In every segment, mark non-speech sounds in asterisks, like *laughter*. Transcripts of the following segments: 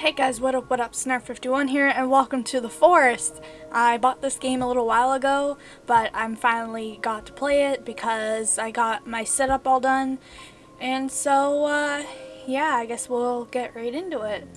Hey guys, what up, what up, Snarf51 here, and welcome to The Forest. I bought this game a little while ago, but I'm finally got to play it because I got my setup all done. And so, uh, yeah, I guess we'll get right into it.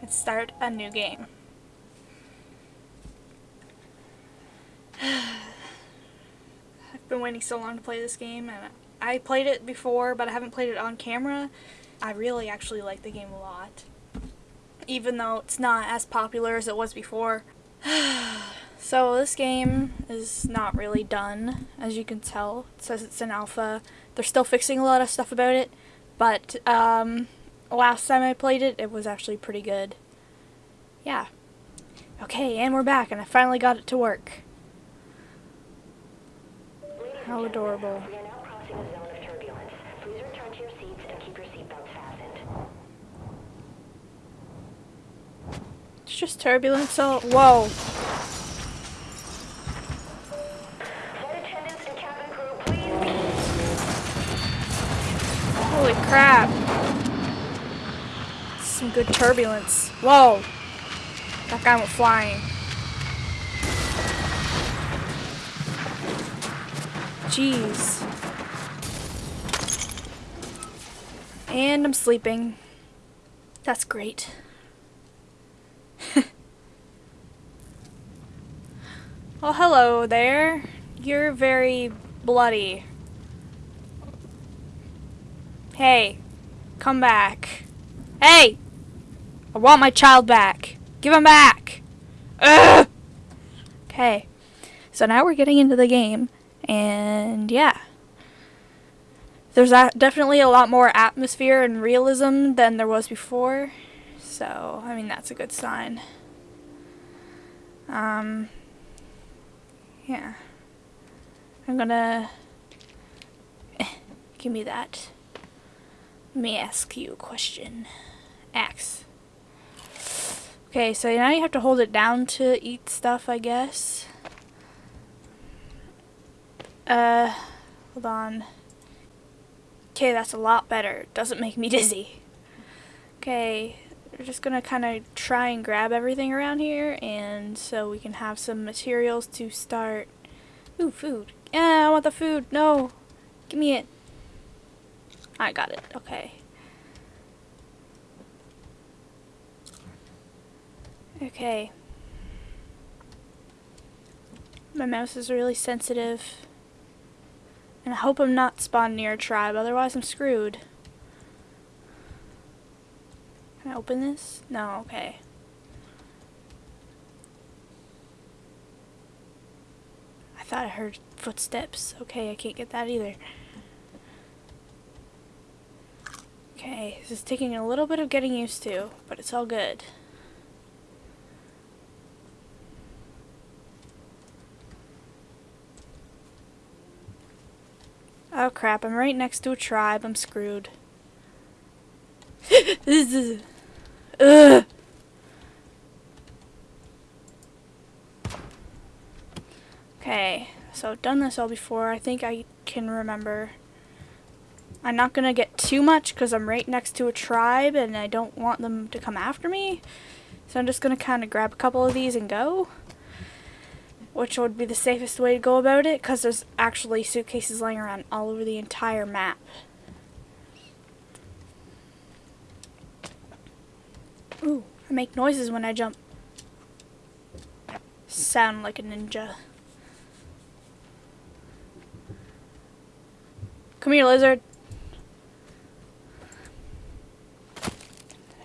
Let's start a new game. *sighs* I've been waiting so long to play this game, and I played it before, but I haven't played it on camera. I really actually like the game a lot even though it's not as popular as it was before. *sighs* so this game is not really done, as you can tell. It says it's an alpha. They're still fixing a lot of stuff about it, but um, last time I played it, it was actually pretty good. Yeah. Okay, and we're back, and I finally got it to work. How adorable. It's just turbulence, so whoa. Holy crap. Some good turbulence. Whoa. That guy went flying. Jeez. And I'm sleeping. That's great. well, hello there. You're very bloody. Hey, come back. Hey! I want my child back. Give him back! Ugh! Okay, so now we're getting into the game, and yeah. There's definitely a lot more atmosphere and realism than there was before. So, I mean, that's a good sign. Um, yeah. I'm gonna... give me that. Let me ask you a question. Axe. Okay, so now you have to hold it down to eat stuff, I guess. Uh, hold on. Okay, that's a lot better. Doesn't make me *laughs* dizzy. Okay, we're just gonna kind of try and grab everything around here and so we can have some materials to start. Ooh food. Yeah I want the food. No. Give me it. I got it. Okay. Okay. My mouse is really sensitive. And I hope I'm not spawned near a tribe otherwise I'm screwed can I open this? No, okay. I thought I heard footsteps. Okay, I can't get that either. Okay, this is taking a little bit of getting used to, but it's all good. Oh crap, I'm right next to a tribe. I'm screwed. *laughs* Ugh. Okay, so I've done this all before. I think I can remember. I'm not going to get too much because I'm right next to a tribe and I don't want them to come after me. So I'm just going to kind of grab a couple of these and go. Which would be the safest way to go about it because there's actually suitcases laying around all over the entire map. Ooh, I make noises when I jump. Sound like a ninja. Come here, lizard.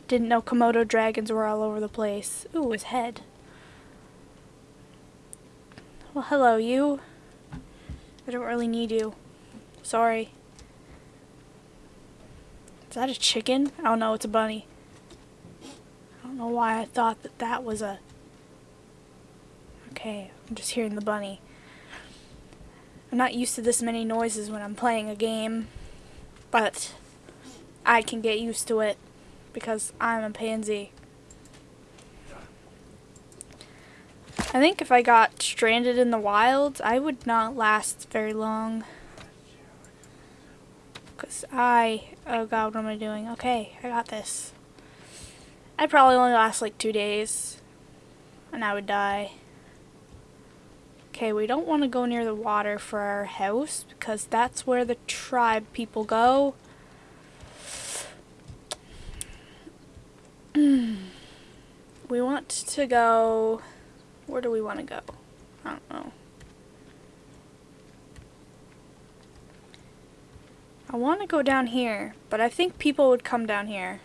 Didn't know Komodo dragons were all over the place. Ooh, his head. Well, hello, you. I don't really need you. Sorry. Is that a chicken? I oh, no, it's a bunny know why I thought that that was a... Okay, I'm just hearing the bunny. I'm not used to this many noises when I'm playing a game, but I can get used to it because I'm a pansy. I think if I got stranded in the wilds, I would not last very long. Because I... Oh god, what am I doing? Okay, I got this. I'd probably only last like two days. And I would die. Okay, we don't want to go near the water for our house because that's where the tribe people go. *clears throat* we want to go... Where do we want to go? I don't know. I want to go down here, but I think people would come down here.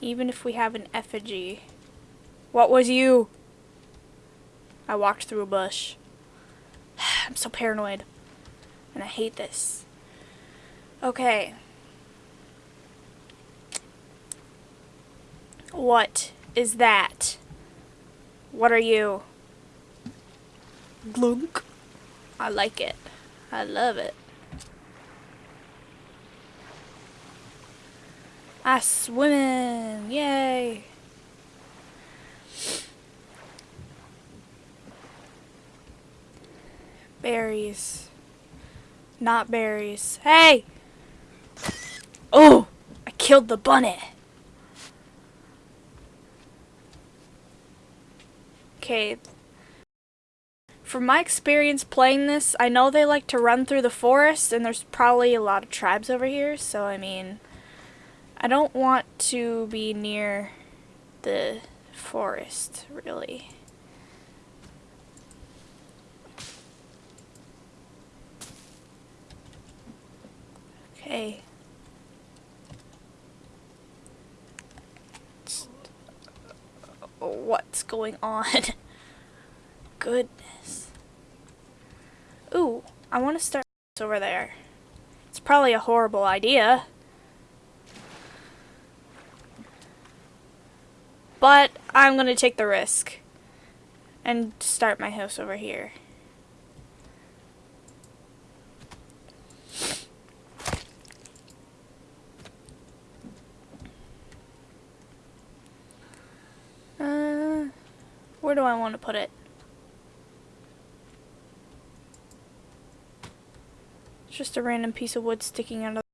Even if we have an effigy. What was you? I walked through a bush. *sighs* I'm so paranoid. And I hate this. Okay. What is that? What are you? Glunk. I like it. I love it. I swimming! Yay! Berries. Not berries. Hey! Oh! I killed the bunny! Okay. From my experience playing this, I know they like to run through the forest, and there's probably a lot of tribes over here, so I mean... I don't want to be near the forest, really. Okay. What's going on? *laughs* Goodness. Ooh, I want to start over there. It's probably a horrible idea. But I'm going to take the risk and start my house over here. Uh, where do I want to put it? It's just a random piece of wood sticking out of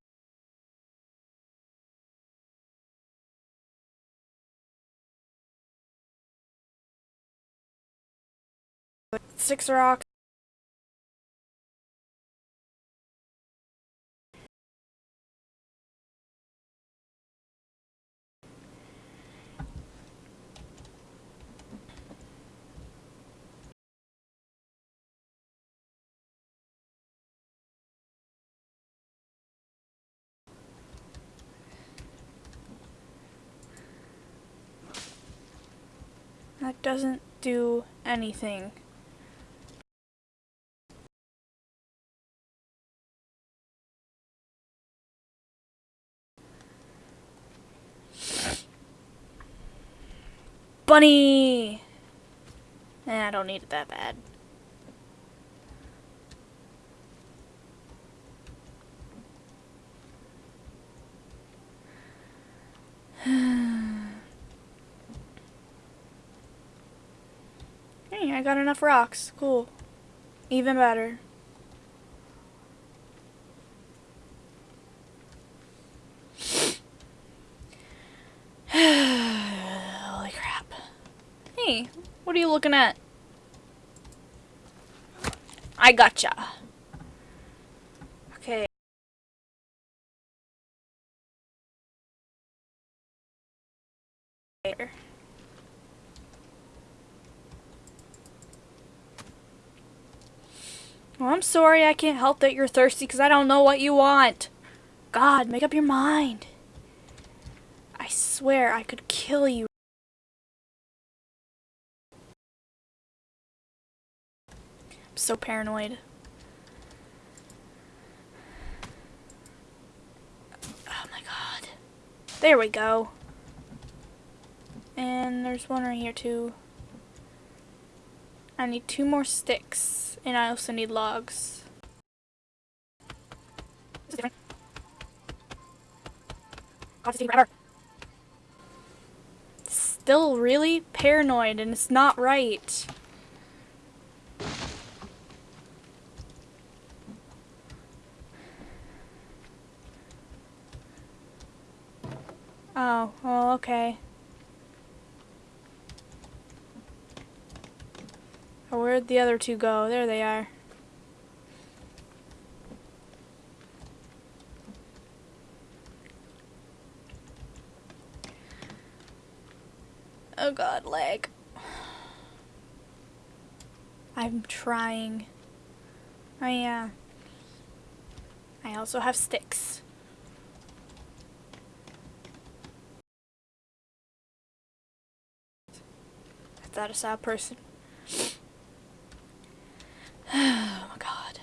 That doesn't do anything. Bunny! Eh, I don't need it that bad. *sighs* hey, I got enough rocks. Cool. Even better. What are you looking at? I gotcha. Okay. Well, I'm sorry I can't help that you're thirsty because I don't know what you want. God, make up your mind. I swear I could kill you. So paranoid. Oh my god. There we go. And there's one right here too. I need two more sticks. And I also need logs. Still really paranoid and it's not right. Oh, well, okay. Oh, where'd the other two go? There they are. Oh god, leg. I'm trying. Oh uh, yeah. I also have sticks. Is that a sad person? *sighs* Oh my god.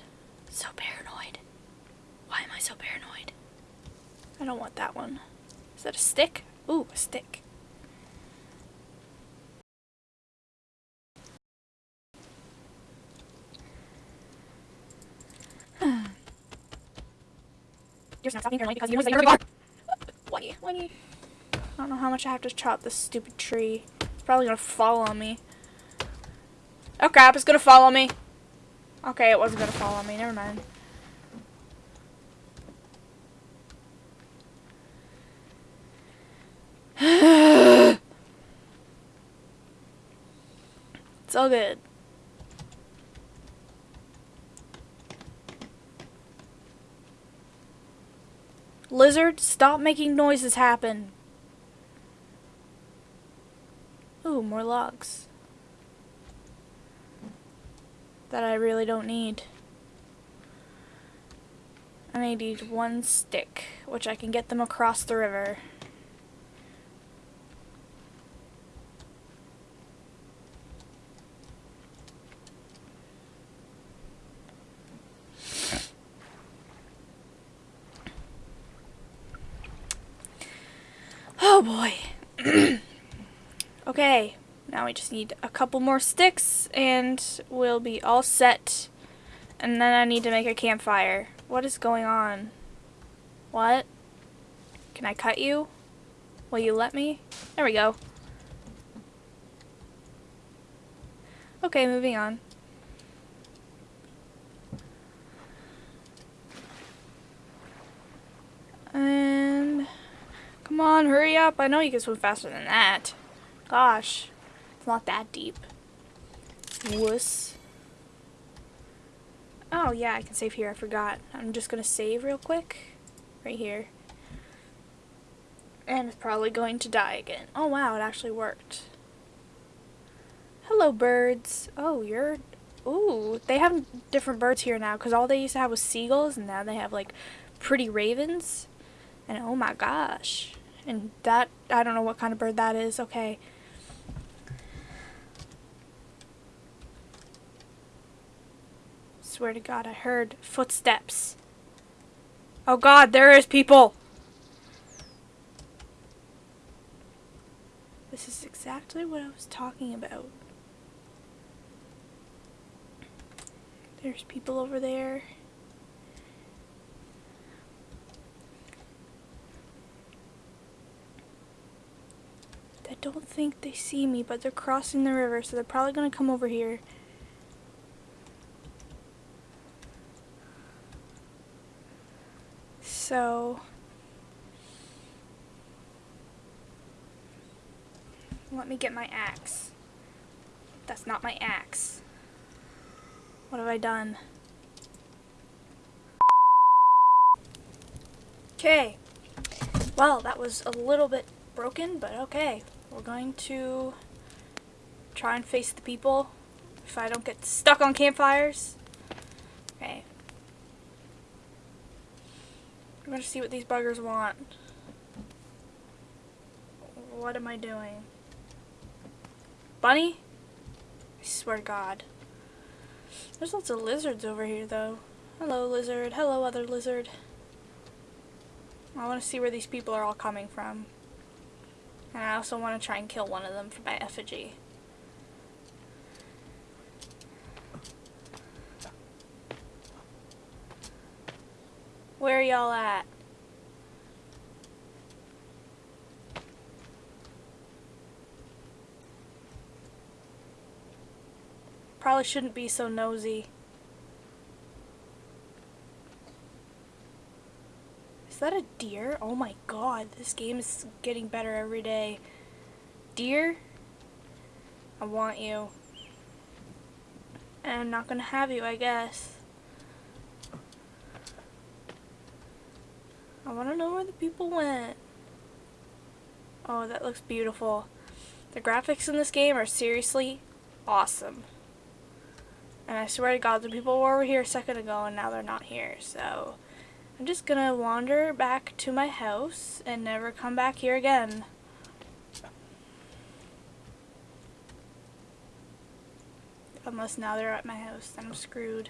So paranoid. Why am I so paranoid? I don't want that one. Is that a stick? Ooh, a stick. *sighs* You're not stopping paranoid because you're like. *laughs* Why? Why? I don't know how much I have to chop this stupid tree. Probably gonna fall on me. Oh crap, it's gonna fall on me. Okay, it wasn't gonna fall on me, never mind. *sighs* it's all good. Lizard, stop making noises happen. Ooh, more logs. That I really don't need. I need one stick, which I can get them across the river. Oh boy. okay, now we just need a couple more sticks and we'll be all set. And then I need to make a campfire. What is going on? What? Can I cut you? Will you let me? There we go. Okay, moving on. And come on, hurry up. I know you can swim faster than that. Gosh, not that deep. Wuss. Oh yeah, I can save here. I forgot. I'm just gonna save real quick. Right here. And it's probably going to die again. Oh wow, it actually worked. Hello birds. Oh, you're... Ooh, they have different birds here now because all they used to have was seagulls and now they have like pretty ravens. And oh my gosh. And that, I don't know what kind of bird that is. Okay. Swear to God, I heard footsteps. Oh God, there is people! This is exactly what I was talking about. There's people over there. I don't think they see me, but they're crossing the river, so they're probably going to come over here. So... Let me get my axe. That's not my axe. What have I done? Okay. Well, that was a little bit broken, but okay. We're going to try and face the people if I don't get stuck on campfires. Okay. I'm to see what these buggers want. What am I doing? Bunny? I swear to God. There's lots of lizards over here, though. Hello, lizard. Hello, other lizard. I want to see where these people are all coming from. And I also want to try and kill one of them for my effigy. Where y'all at? Probably shouldn't be so nosy. Is that a deer? Oh my god, this game is getting better every day. Deer? I want you. And I'm not gonna have you, I guess. I wanna know where the people went. Oh, that looks beautiful. The graphics in this game are seriously awesome. And I swear to God, the people were over here a second ago and now they're not here. So I'm just gonna wander back to my house and never come back here again. Unless now they're at my house, then I'm screwed.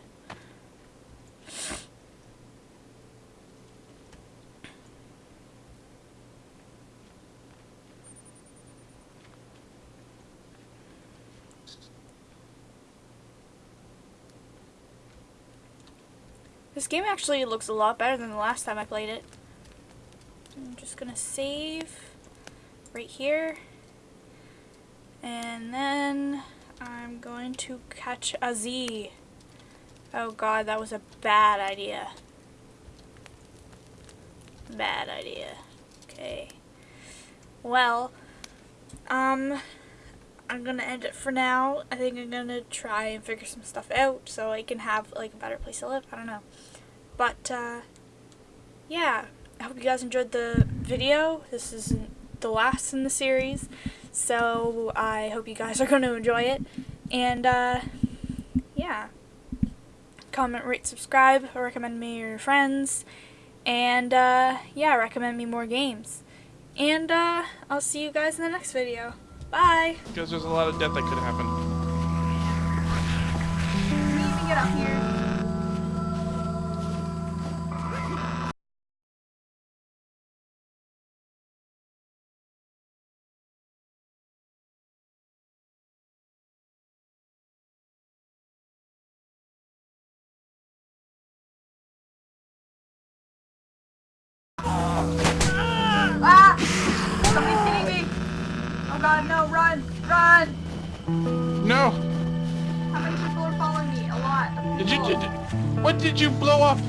This game actually looks a lot better than the last time I played it. I'm just gonna save right here. And then I'm going to catch a Z. Oh god, that was a bad idea. Bad idea. Okay. Well, um, I'm gonna end it for now. I think I'm gonna try and figure some stuff out so I can have like a better place to live. I don't know. But uh, yeah, I hope you guys enjoyed the video. This is the last in the series, so I hope you guys are going to enjoy it. And uh, yeah, comment, rate, subscribe, recommend me to your friends, and uh, yeah, recommend me more games. And uh, I'll see you guys in the next video. Bye! Because there's a lot of death that could happen. We need to get up here. No! How many people are following me? A lot. Did you did, what did you blow up?